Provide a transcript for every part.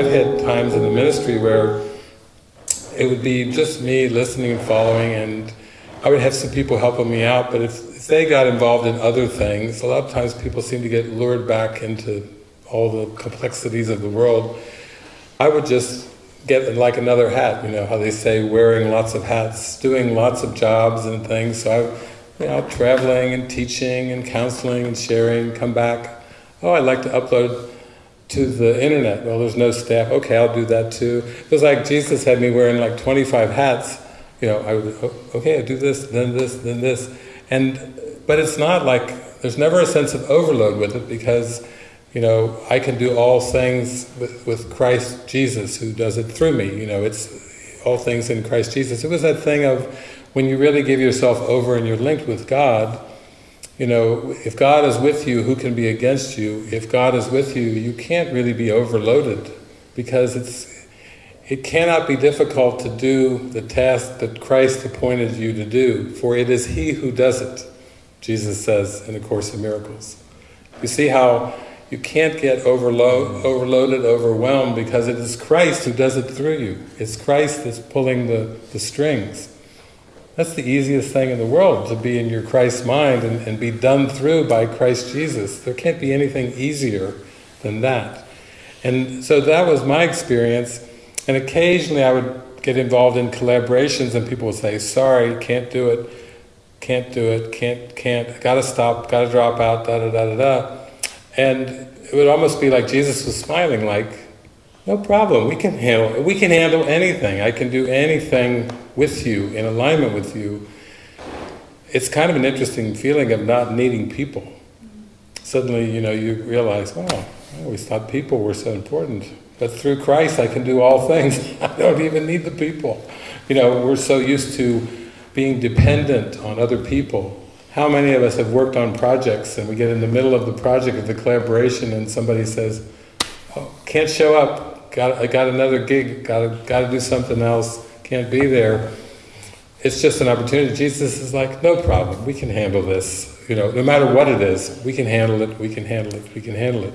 I've had times in the ministry where it would be just me listening and following, and I would have some people helping me out, but if, if they got involved in other things, a lot of times people seem to get lured back into all the complexities of the world. I would just get like another hat, you know, how they say wearing lots of hats, doing lots of jobs and things. So I, you know, traveling and teaching and counseling and sharing, come back. Oh, I'd like to upload to the internet. Well, there's no staff. Okay, I'll do that too. It was like Jesus had me wearing like 25 hats. You know, I would, oh, okay, I do this, then this, then this. And, but it's not like, there's never a sense of overload with it because you know, I can do all things with, with Christ Jesus who does it through me. You know, it's all things in Christ Jesus. It was that thing of when you really give yourself over and you're linked with God, you know, if God is with you, who can be against you? If God is with you, you can't really be overloaded because it's it cannot be difficult to do the task that Christ appointed you to do, for it is He who does it, Jesus says in the Course of Miracles. You see how you can't get overload, overloaded, overwhelmed, because it is Christ who does it through you. It's Christ that's pulling the, the strings. That's the easiest thing in the world, to be in your Christ mind and, and be done through by Christ Jesus. There can't be anything easier than that. And so that was my experience, and occasionally I would get involved in collaborations and people would say, sorry, can't do it, can't do it, can't, can't, gotta stop, gotta drop out, da da da da da. And it would almost be like Jesus was smiling, like, no problem, we can handle, we can handle anything. I can do anything with you, in alignment with you. It's kind of an interesting feeling of not needing people. Suddenly, you know, you realize, wow, I always thought people were so important. But through Christ I can do all things. I don't even need the people. You know, we're so used to being dependent on other people how many of us have worked on projects and we get in the middle of the project of the collaboration and somebody says, oh, can't show up, got, I got another gig, got got to do something else, can't be there. It's just an opportunity. Jesus is like, no problem, we can handle this. You know, no matter what it is, we can handle it, we can handle it, we can handle it.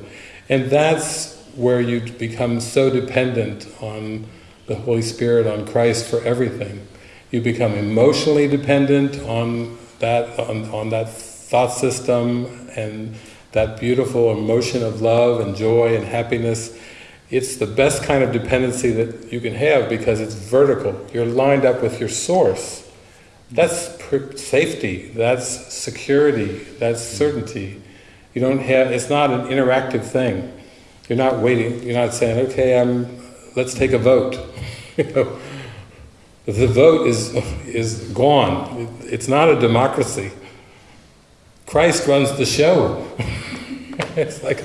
And that's where you become so dependent on the Holy Spirit, on Christ for everything. You become emotionally dependent on that on, on that thought system and that beautiful emotion of love and joy and happiness, it's the best kind of dependency that you can have because it's vertical. You're lined up with your source. That's safety, that's security, that's certainty. You don't have, it's not an interactive thing. You're not waiting, you're not saying, okay, I'm, let's take a vote. the vote is, is gone. It's not a democracy. Christ runs the show. it's like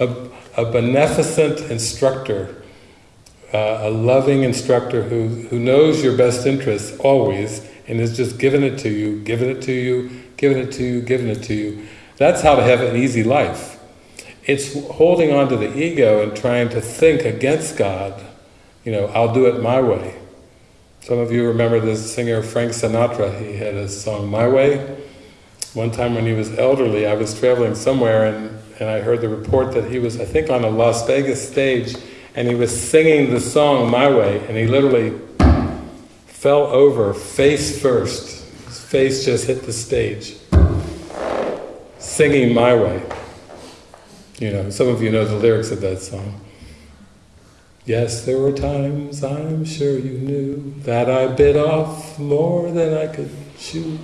a, a, a, beneficent instructor, uh, a loving instructor who, who knows your best interests always and is just giving it to you, giving it to you, giving it to you, giving it to you. That's how to have an easy life. It's holding on to the ego and trying to think against God. You know, I'll do it my way. Some of you remember the singer Frank Sinatra. He had a song, My Way. One time when he was elderly, I was traveling somewhere and, and I heard the report that he was, I think, on a Las Vegas stage and he was singing the song My Way and he literally fell over face first. His face just hit the stage. Singing My Way. You know, some of you know the lyrics of that song. Yes, there were times, I'm sure you knew, that I bit off more than I could chew.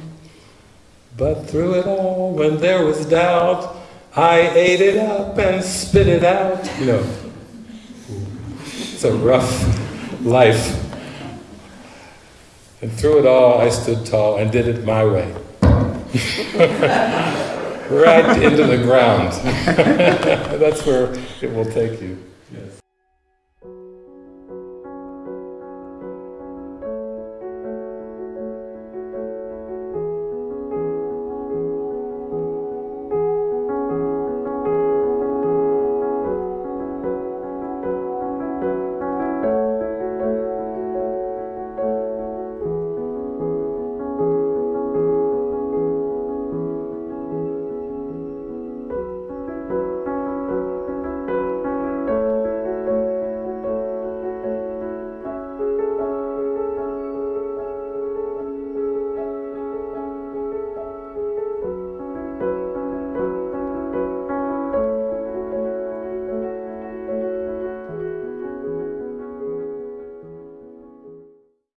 But through it all, when there was doubt, I ate it up and spit it out. You know, it's a rough life. And through it all, I stood tall and did it my way. right into the ground. That's where it will take you.